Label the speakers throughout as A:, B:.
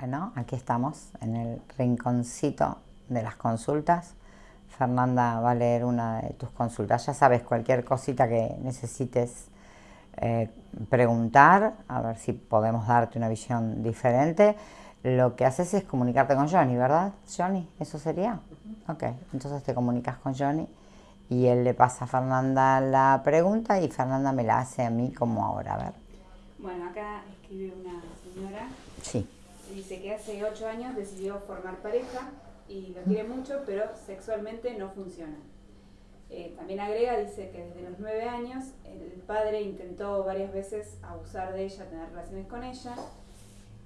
A: Bueno, aquí estamos en el rinconcito de las consultas. Fernanda va a leer una de tus consultas. Ya sabes, cualquier cosita que necesites eh, preguntar, a ver si podemos darte una visión diferente. Lo que haces es comunicarte con Johnny, ¿verdad? Johnny, ¿eso sería? Ok, entonces te comunicas con Johnny y él le pasa a Fernanda la pregunta y Fernanda me la hace a mí como ahora, a ver.
B: Bueno, acá escribe una señora.
A: Sí.
B: Dice que hace ocho años decidió formar pareja y lo quiere mucho, pero sexualmente no funciona. Eh, también agrega, dice que desde los nueve años el padre intentó varias veces abusar de ella, tener relaciones con ella.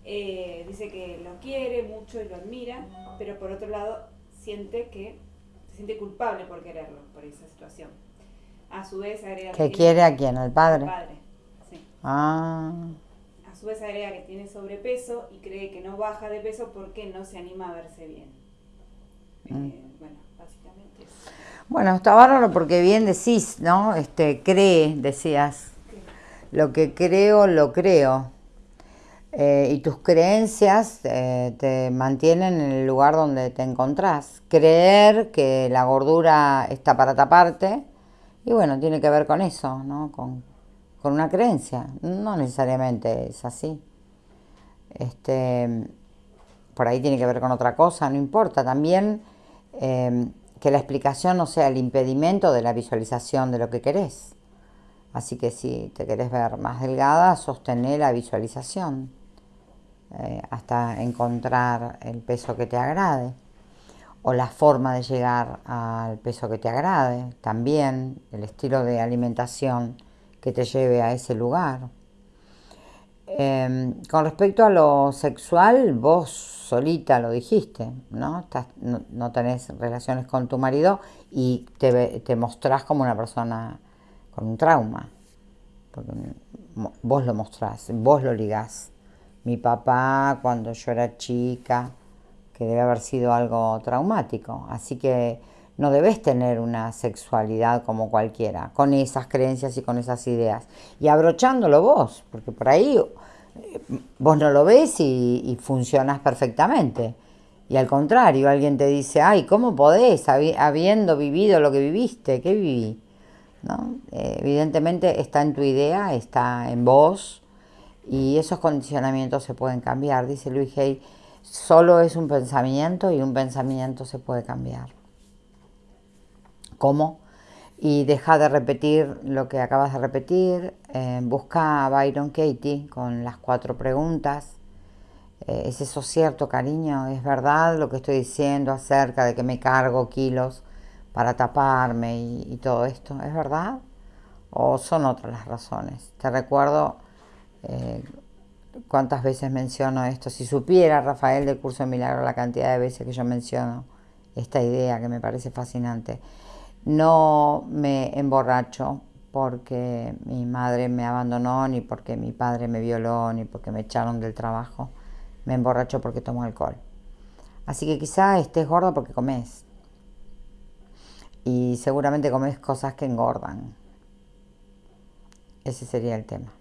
B: Eh, dice que lo quiere mucho y lo admira, pero por otro lado siente que se siente culpable por quererlo, por esa situación. A su vez agrega...
A: ¿Que quiere a quién? ¿Al padre?
B: Al padre, sí.
A: Ah.
B: Su vez agrega que tiene sobrepeso y cree que no baja de peso porque no se anima a verse bien.
A: Mm.
B: Eh, bueno, básicamente eso.
A: Bueno, está bárbaro porque bien decís, ¿no? Este, cree, decías. Lo que creo, lo creo. Eh, y tus creencias eh, te mantienen en el lugar donde te encontrás. Creer que la gordura está para taparte, y bueno, tiene que ver con eso, ¿no? Con, con una creencia. No necesariamente es así. Este, por ahí tiene que ver con otra cosa, no importa. También eh, que la explicación no sea el impedimento de la visualización de lo que querés. Así que si te querés ver más delgada, sostener la visualización eh, hasta encontrar el peso que te agrade o la forma de llegar al peso que te agrade, también el estilo de alimentación que te lleve a ese lugar. Eh, con respecto a lo sexual, vos solita lo dijiste, ¿no? No, no, tenés relaciones con tu marido y te, te mostrás como una persona con un trauma. Porque vos lo mostrás, vos lo ligás mi papá cuando yo era chica, que debe haber sido algo traumático. Así que no debes tener una sexualidad como cualquiera, con esas creencias y con esas ideas. Y abrochándolo vos, porque por ahí eh, vos no lo ves y, y funcionas perfectamente. Y al contrario, alguien te dice, ay, ¿cómo podés, habiendo vivido lo que viviste? ¿Qué viví? Eh, evidentemente está en tu idea, está en vos, y esos condicionamientos se pueden cambiar. Dice Luis Hay, solo es un pensamiento y un pensamiento se puede cambiar. ¿Cómo? Y deja de repetir lo que acabas de repetir. Eh, busca a Byron Katie con las cuatro preguntas. Eh, ¿Es eso cierto, cariño? ¿Es verdad lo que estoy diciendo acerca de que me cargo kilos para taparme y, todo esto? ¿Es verdad? ¿O son otras las razones? Te recuerdo eh, cuántas veces menciono esto. Si supiera Rafael del curso de milagro la cantidad de veces que yo menciono esta idea que me parece fascinante. No me emborracho porque mi madre me abandonó, ni porque mi padre me violó, ni porque me echaron del trabajo. Me emborracho porque tomo alcohol. Así que quizá estés gordo porque comes. Y seguramente comes cosas que engordan. Ese sería el tema.